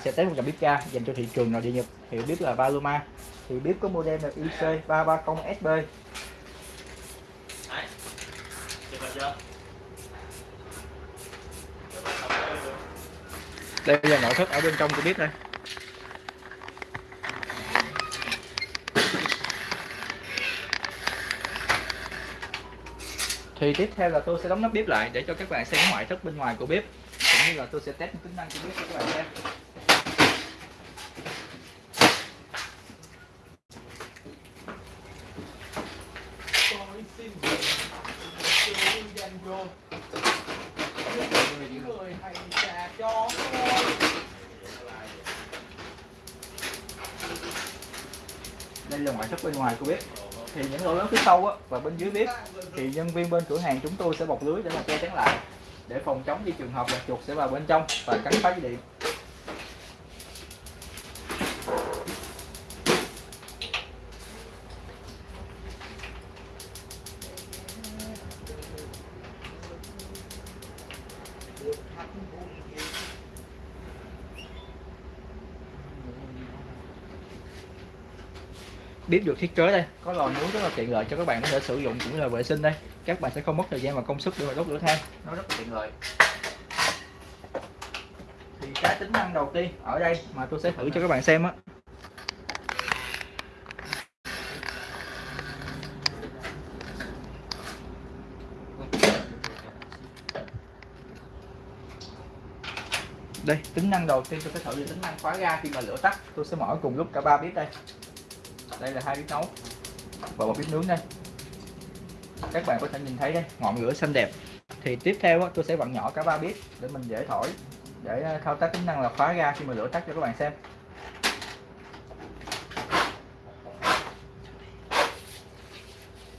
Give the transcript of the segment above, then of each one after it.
sẽ test một dòng bếp ga dành cho thị trường nội địa Nhật. Hiệu bếp là Paloma thì bếp có model là IC 330 SB đây là nội thất ở bên trong của bếp đây. Thì tiếp theo là tôi sẽ đóng nắp bếp lại để cho các bạn xem ngoại thất bên ngoài của bếp. Cũng như là tôi sẽ test tính năng của bếp cho các bạn xem Tôi xin gửi sự dành cho những người hay trà cho tôi đây là ngoại thất bên ngoài của bếp thì những lỗ lớn phía sau á, và bên dưới bếp thì nhân viên bên cửa hàng chúng tôi sẽ bọc lưới để mà che chắn lại để phòng chống khi trường hợp là chuột sẽ vào bên trong và cắn phá dây điện. Bếp được thiết kế đây. Có lò nướng rất là tiện lợi cho các bạn có thể sử dụng cũng như là vệ sinh đây. Các bạn sẽ không mất thời gian và công sức để mà đốt lửa than. Nó rất là tiện lợi. Thì cái tính năng đầu tiên ở đây mà tôi sẽ thử cho các bạn xem á. Đây, tính năng đầu tiên tôi sẽ thử là tính năng khóa ga khi mà lửa tắt. Tôi sẽ mở cùng lúc cả ba bếp đây đây là hai bếp nấu. Và một bếp nướng đây. Các bạn có thể nhìn thấy đây, ngọn lửa xanh đẹp. Thì tiếp theo tôi sẽ vặn nhỏ cả ba bếp để mình dễ thổi, để ờ, thao tác tính năng là khóa ga khi mà lửa tắt cho các bạn xem.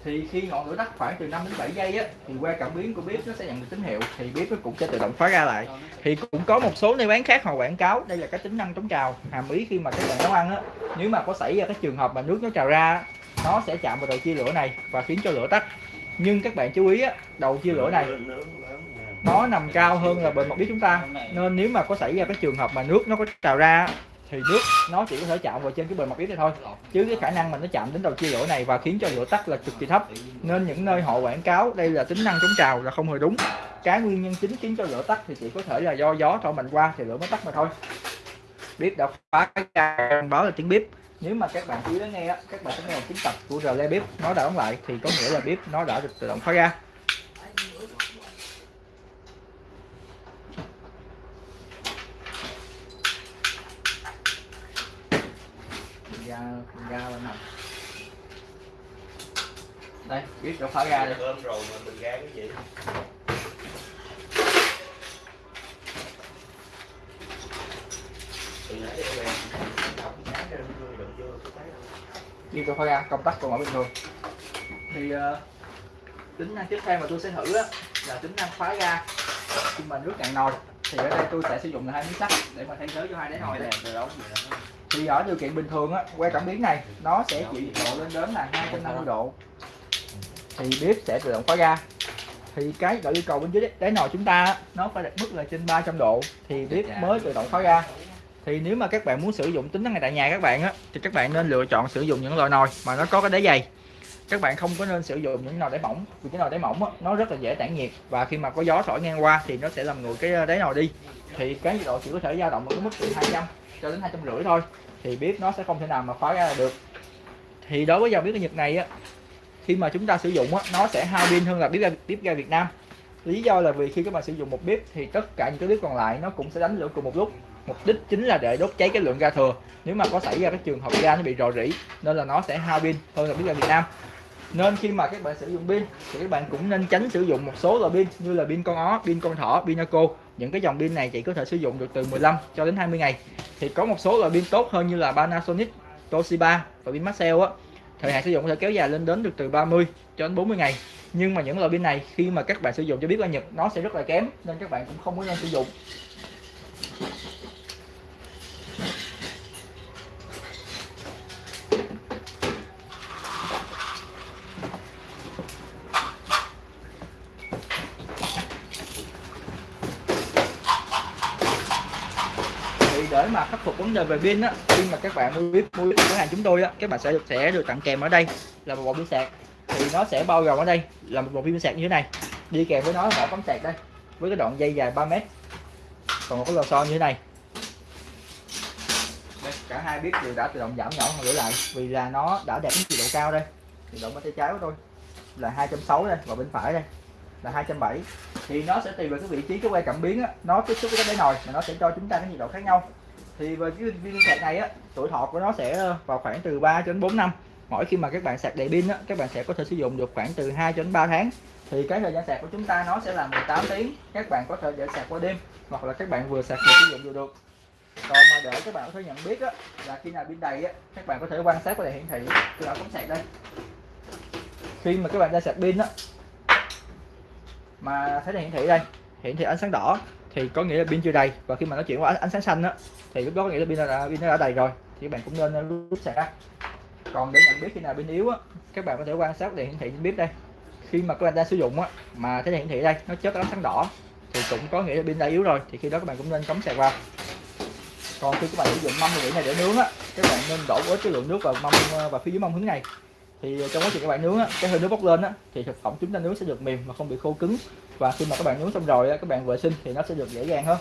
Thì khi ngọn lửa tắt khoảng từ 5 đến 7 giây á, thì qua cảm biến của bếp nó sẽ nhận được tín hiệu, thì bếp nó cũng sẽ tự động khóa ra lại. Thì cũng có một số nơi bán khác họ quảng cáo, đây là cái tính năng chống trào. Hàm ý khi mà các bạn nấu ăn á, nếu mà có xảy ra cái trường hợp mà nước nó trào ra, nó sẽ chạm vào đầu chia lửa này và khiến cho lửa tắt. Nhưng các bạn chú ý á, đầu chia lửa này, nó nằm cao hơn là bề mặt bếp chúng ta. Nên nếu mà có xảy ra cái trường hợp mà nước nó có trào ra thì nước nó chỉ có thể chạm vào trên cái bề mặt bếp này thôi. Chứ cái khả năng mà nó chạm đến đầu chia lửa này và khiến cho lửa tắt là cực kỳ thấp. Nên những nơi họ quảng cáo đây là tính năng chống trào là không hề đúng. Cái nguyên nhân chính khiến cho lửa tắt thì chỉ có thể là do gió thổi mạnh qua thì lửa mới tắt mà thôi. Bếp đã phá cái báo là tiếng bếp nếu mà các bạn chú ý lắng nghe á, các bạn sẽ nghe một tiếng tập của rle bếp nó đã đóng lại thì có nghĩa là bếp nó đã được tự động khóa ra ra bên này bếp đã khóa ra đây Cơm rồi mà mình ra cái gì? Ra đi tôi khóa ra công tắc còn ở bình thường thì uh, tính năng tiếp theo mà tôi sẽ thử á, là tính năng khóa ga. Khi mà nước cạn nồi. Thì ở đây tôi sẽ sử dụng là hai miếng sắt để mà thay thế cho hai đáy nồi đó. thì ở điều kiện bình thường á que cảm biến này nó sẽ chịu nhiệt độ lên đến là 250 độ thì bếp sẽ tự động khóa ga thì cái gọi yêu cầu bên dưới đáy nồi chúng ta nó phải đạt mức là trên 300 độ thì bếp mới tự động khóa ga thì nếu mà các bạn muốn sử dụng tính năng này tại nhà các bạn á thì các bạn nên lựa chọn sử dụng những loại nồi mà nó có cái đáy dày. Các bạn không có nên sử dụng những nồi đáy mỏng vì cái nồi đáy mỏng á, nó rất là dễ tản nhiệt và khi mà có gió thổi ngang qua thì nó sẽ làm nguội cái đáy nồi đi. Thì cái nhiệt độ chỉ có thể dao động ở cái mức từ 200 cho đến hai trăm rưỡi thôi thì bếp nó sẽ không thể nào mà khóa ra được. Thì đối với dòng bếp ga Nhật này á khi mà chúng ta sử dụng á nó sẽ hao pin hơn là bếp ga bếp ga Việt Nam. Lý do là vì khi các bạn sử dụng một bếp thì tất cả những cái bếp còn lại nó cũng sẽ đánh lửa cùng một lúc. Mục đích chính là để đốt cháy cái lượng ga thừa. Nếu mà có xảy ra cái trường hợp ga nó bị rò rỉ nên là nó sẽ hao pin hơn là bếp ga Việt Nam. Nên khi mà các bạn sử dụng pin thì các bạn cũng nên tránh sử dụng một số loại pin như là pin con ó, pin con thỏ, pin Naco những cái dòng pin này chỉ có thể sử dụng được từ 15 cho đến 20 ngày. Thì có một số loại pin tốt hơn như là Panasonic, Toshiba và pin Maxell á thời hạn sử dụng có thể kéo dài lên đến được từ 30 cho đến 40 ngày. Nhưng mà những loại pin này, khi mà các bạn sử dụng cho biết qua Nhật, nó sẽ rất là kém, nên các bạn cũng không có nên sử dụng thì để để mà khắc phục vấn đề về pin á khi mà các bạn mua bếp mua cửa hàng chúng tôi á các bạn sẽ được sẽ được tặng kèm ở đây là một bộ pin sạc. Thì nó sẽ bao gồm ở đây là một bộ pin sạc như thế này. Đi kèm với nó là một tấm sạc đây với cái đoạn dây dài 3 mét. Còn một cái lò xo như thế này. Đây, cả hai bếp đều đã tự động giảm nhỏ hơn gửi lại vì là nó đã đạt đến nhiệt độ cao đây. Nhiệt độ bên tay trái của tôi là 260 đây và bên phải đây là 270 thì nó sẽ tùy vào cái vị trí cái que cảm biến á, nó tiếp xúc với cái đáy nồi mà nó sẽ cho chúng ta cái nhiệt độ khác nhau thì với cái viên sạc này á tuổi thọ của nó sẽ vào khoảng từ 3 đến 4 năm. Mỗi khi mà các bạn sạc đầy pin á các bạn sẽ có thể sử dụng được khoảng từ 2 đến 3 tháng. Thì cái thời gian sạc của chúng ta nó sẽ là 18 tiếng. Các bạn có thể để sạc qua đêm hoặc là các bạn vừa sạc vừa sử dụng vừa được. Còn mà để các bạn có thể nhận biết á, là khi nào pin đầy á, các bạn có thể quan sát qua đèn hiển thị tôi đã cắm sạc đây. Khi mà các bạn ra sạc pin á mà thấy đèn hiển thị đây hiển thị ánh sáng đỏ thì có nghĩa là pin chưa đầy. Và khi mà nó chuyển qua ánh sáng xanh á thì lúc đó có nghĩa là pin đã pin nó đã đầy rồi. Thì các bạn cũng nên rút sạc ra còn để nhận biết khi nào pin yếu á các bạn có thể quan sát đèn hiển thị biết đây. Khi mà các bạn đang sử dụng á mà thấy đèn hiển thị đây nó chớp ánh sáng đỏ thì cũng có nghĩa là pin đã yếu rồi. Thì khi đó các bạn cũng nên cắm sạc vào. Còn khi các bạn sử dụng mâm mùi này để nướng á các bạn nên đổ ít cái lượng nước vào mâm và phía dưới mâm hướng này. Thì trong quá trình các bạn nướng á, cái hơi nước bốc lên á, thì thực phẩm chúng ta nướng sẽ được mềm và không bị khô cứng. Và khi mà các bạn nướng xong rồi á, các bạn vệ sinh thì nó sẽ được dễ dàng hơn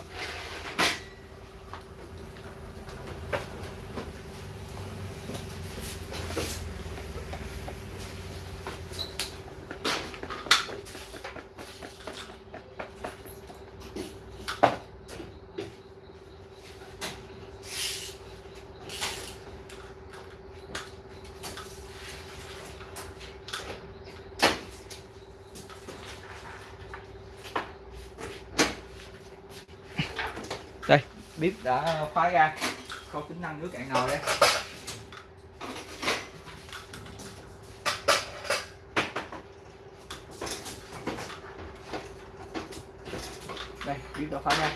đây bếp đã khóa ra. Có tính năng nước cạn nồi đây. Đây, bếp đã khóa ra.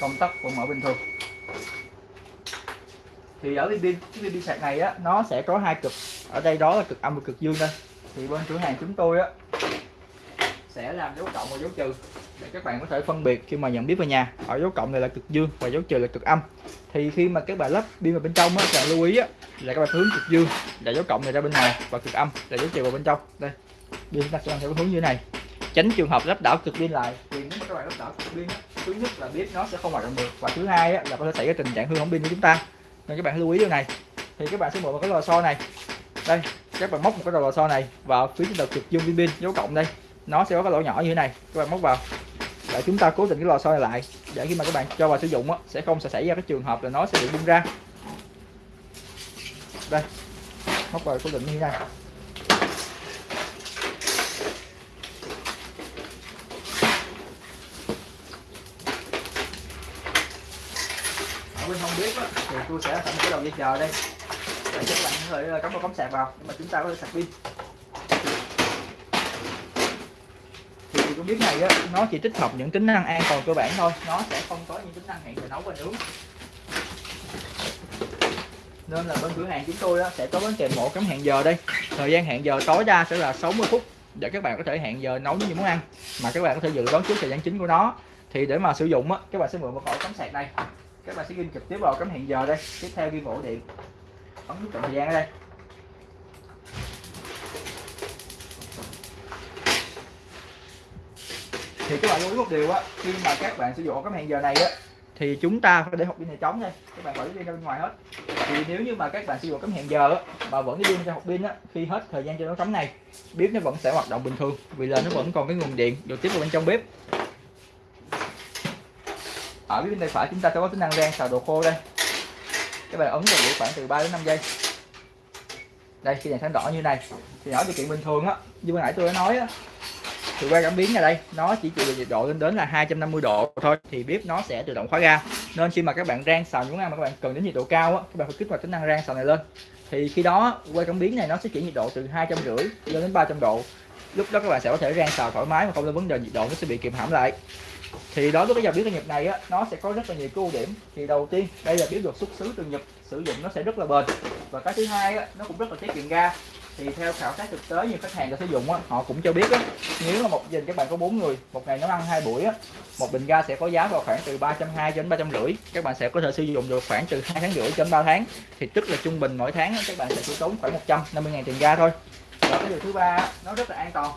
Công tắc vẫn mở bình thường. Thì ở viên pin cái pin sạc này á, nó sẽ có hai cực. Ở đây đó là cực âm và cực dương đây thì bên cửa hàng chúng tôi á sẽ làm dấu cộng và dấu trừ. Để các bạn có thể phân biệt khi mà nhận biết vào nhà ở dấu cộng này là cực dương và dấu trừ là cực âm. Thì khi mà các bạn lắp pin vào bên trong á các bạn lưu ý á là các bạn hướng cực dương là dấu cộng này ra bên ngoài và cực âm là dấu trừ vào bên trong. Đây pin chúng ta sẽ theo hướng như thế này. Tránh trường hợp lắp đảo cực pin lại vì nếu các bạn lắp đảo cực pin thứ nhất là biết nó sẽ không hoạt động được và thứ hai á, là có thể xảy ra tình trạng hư hỏng pin của chúng ta. Nên các bạn lưu ý điều này. Thì các bạn sẽ mở một cái lò xo này. Đây các bạn móc một cái đầu lò xo này vào phía trên đầu cực dương pin pin dấu cộng đây nó sẽ có cái lỗ nhỏ như thế này. Các bạn móc vào. Để chúng ta cố định cái lò xo này lại. Để khi mà các bạn cho vào sử dụng á, sẽ không sẽ xảy ra cái trường hợp là nó sẽ bị bung ra. Đây. Móc vào cố định như thế này. Ở không biết thì tôi sẽ thành một cái đầu dây chờ đây. Để cho các bạn có thể ờ, cắm vào cắm sạc vào. Để mà chúng ta có thể sạc pin. Thì này á, nó chỉ tích hợp những tính năng an toàn cơ bản thôi. Nó sẽ không có những tính năng hẹn giờ nấu và nướng. Nên là bên cửa hàng chúng tôi á, sẽ có bánh kèm một cắm hẹn giờ đây. Thời gian hẹn giờ tối đa sẽ là 60 phút để các bạn có thể hẹn giờ nấu những món ăn mà các bạn có thể dự đoán trước thời gian chính của nó. Thì để mà sử dụng á, các bạn sẽ mượn một ổ cắm sạc đây. Các bạn sẽ ghi trực tiếp vào cắm hẹn giờ đây. Tiếp theo ghi ổ điện. Ấn nút chọn thời gian ở đây. Thì các bạn lưu ý một điều á, khi mà các bạn sử dụng cái hẹn giờ này á, thì chúng ta phải để hộp pin này trống đây các bạn khỏi đi ra bên ngoài hết. Thì nếu như mà các bạn sử dụng cái hẹn giờ á, mà vẫn đi pin ra hộp pin á, khi hết thời gian cho nó trống này, bếp nó vẫn sẽ hoạt động bình thường, vì là nó vẫn còn cái nguồn điện được tiếp vào bên trong bếp. Ở bên tay phải chúng ta sẽ có tính năng rang xào đồ khô đây. Các bạn ấn vào khoảng từ 3 đến 5 giây. Đây khi đèn sáng đỏ như này. Thì ở điều kiện bình thường á, như ban nãy tôi đã nói á thì que cảm biến ở đây nó chỉ chịu được nhiệt độ lên đến là 250 độ thôi thì bếp nó sẽ tự động khóa ga. Nên khi mà các bạn rang xào những ăn mà các bạn cần đến nhiệt độ cao á các bạn phải kích hoạt tính năng rang xào này lên. Thì khi đó que cảm biến này nó sẽ chuyển nhiệt độ từ hai trăm rưỡi lên đến 300 độ. Lúc đó các bạn sẽ có thể rang xào thoải mái mà không có vấn đề nhiệt độ nó sẽ bị kiềm hãm lại. Thì đối với cái dòng bếp Nhật này á nó sẽ có rất là nhiều cái ưu điểm. Thì đầu tiên đây là bếp được xuất xứ từ Nhật sử dụng nó sẽ rất là bền. Và cái thứ hai á, nó cũng rất là tiết kiệm ga thì theo khảo sát thực tế nhiều khách hàng đã sử dụng á, họ cũng cho biết á, nếu mà một dình các bạn có bốn người một ngày nấu ăn hai buổi á, một bình ga sẽ có giá vào khoảng từ 320 đến 350 các bạn sẽ có thể sử dụng được khoảng từ hai tháng rưỡi đến 3 tháng. Thì tức là trung bình mỗi tháng á, các bạn sẽ chỉ tốn khoảng 150 ngàn tiền ga thôi. Và cái điều thứ ba nó rất là an toàn.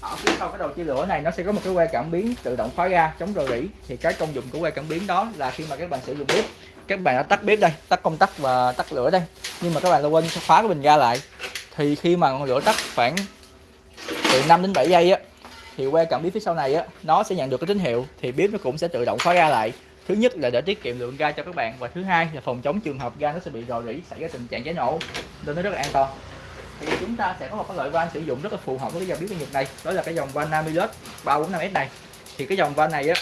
Ở phía sau cái đầu chia lửa này nó sẽ có một cái que cảm biến tự động khóa ga chống rò rỉ. Thì cái công dụng của que cảm biến đó là khi mà các bạn sử dụng bếp các bạn đã tắt bếp đây tắt công tắc và tắt lửa đây. Nhưng mà các bạn đã quên khóa cái bình ga lại thì khi mà ngọn lửa tắt khoảng từ 5 đến 7 giây á thì que cảm biến phía sau này á nó sẽ nhận được cái tín hiệu thì bếp nó cũng sẽ tự động khóa ga lại. Thứ nhất là để tiết kiệm lượng ga cho các bạn và thứ hai là phòng chống trường hợp ga nó sẽ bị rò rỉ xảy ra tình trạng cháy nổ nên nó rất là an toàn. Thì chúng ta sẽ có một cái loại van sử dụng rất là phù hợp với cái dòng bếp Nhật này đó là cái dòng van Namilus 345S này. Thì cái dòng van này á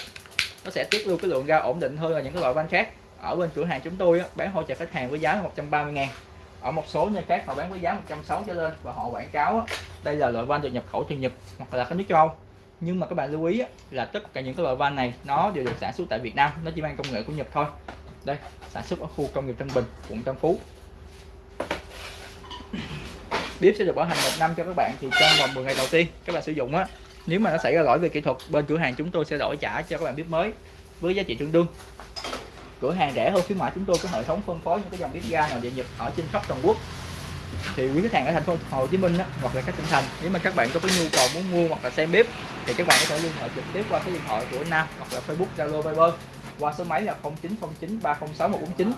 nó sẽ tiết lưu cái lượng ga ổn định hơn là những cái loại van khác. Ở bên cửa hàng chúng tôi á, bán hỗ trợ khách hàng với giá là 130 ngàn ở một số nơi khác họ bán với giá 160 trở lên và họ quảng cáo á, đây là loại van được nhập khẩu từ Nhật hoặc là các nước châu Âu. Nhưng mà các bạn lưu ý á, là tất cả những cái loại van này nó đều được sản xuất tại Việt Nam nó chỉ mang công nghệ của Nhật thôi. Đây sản xuất ở khu công nghiệp Tân Bình quận Tân Phú. Bếp sẽ được bảo hành một năm cho các bạn thì trong vòng 10 ngày đầu tiên các bạn sử dụng á. Nếu mà nó xảy ra lỗi về kỹ thuật bên cửa hàng chúng tôi sẽ đổi trả cho các bạn bếp mới với giá trị tương đương cửa hàng rẻ hơn khuyến mại chúng tôi có hệ thống phân phối những cái dòng bếp ga nào địa nhập ở trên khắp toàn quốc. Thì quý khách hàng ở thành phố Hồ Chí Minh á, hoặc là các tỉnh thành nếu mà các bạn có cái nhu cầu muốn mua hoặc là xem bếp thì các bạn có thể liên hệ trực tiếp qua số điện thoại của Nam hoặc là Facebook Zalo Viber qua số máy là 0909 306 149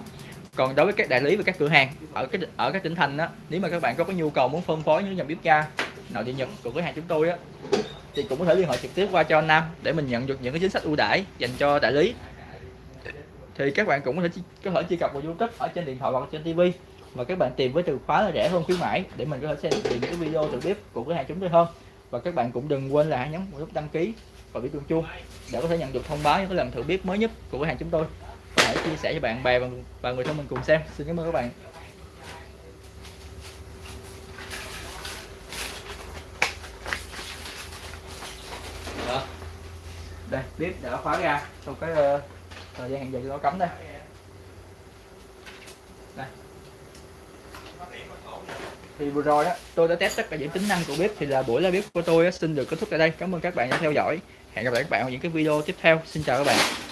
còn đối với các đại lý và các cửa hàng ở cái ở các tỉnh thành á nếu mà các bạn có cái nhu cầu muốn phân phối những dòng bếp ga nội địa nhật của cửa hàng chúng tôi á thì cũng có thể liên hệ trực tiếp qua cho Nam để mình nhận được những cái chính sách ưu đãi dành cho đại lý thì các bạn cũng có thể có thể truy cập vào YouTube ở trên điện thoại hoặc trên TV và các bạn tìm với từ khóa là rẻ hơn khuyến mãi để mình có thể xem được những cái video từ bếp của cửa hàng chúng tôi hơn. Và các bạn cũng đừng quên là nhấn một nút đăng ký và biểu tượng chuông để có thể nhận được thông báo những cái lần thử bếp mới nhất của cửa hàng chúng tôi. Và hãy chia sẻ cho bạn bè và, và người thân mình cùng xem. Xin cảm ơn các bạn. Đây bếp đã khóa ra. Sau cái uh, thời gian hẹn giờ cho nó cấm đây. Đây. Thì vừa rồi đó tôi đã test tất cả những tính năng của bếp, thì là buổi live bếp của tôi xin được kết thúc tại đây. Cảm ơn các bạn đã theo dõi. Hẹn gặp lại các bạn ở những cái video tiếp theo. Xin chào các bạn.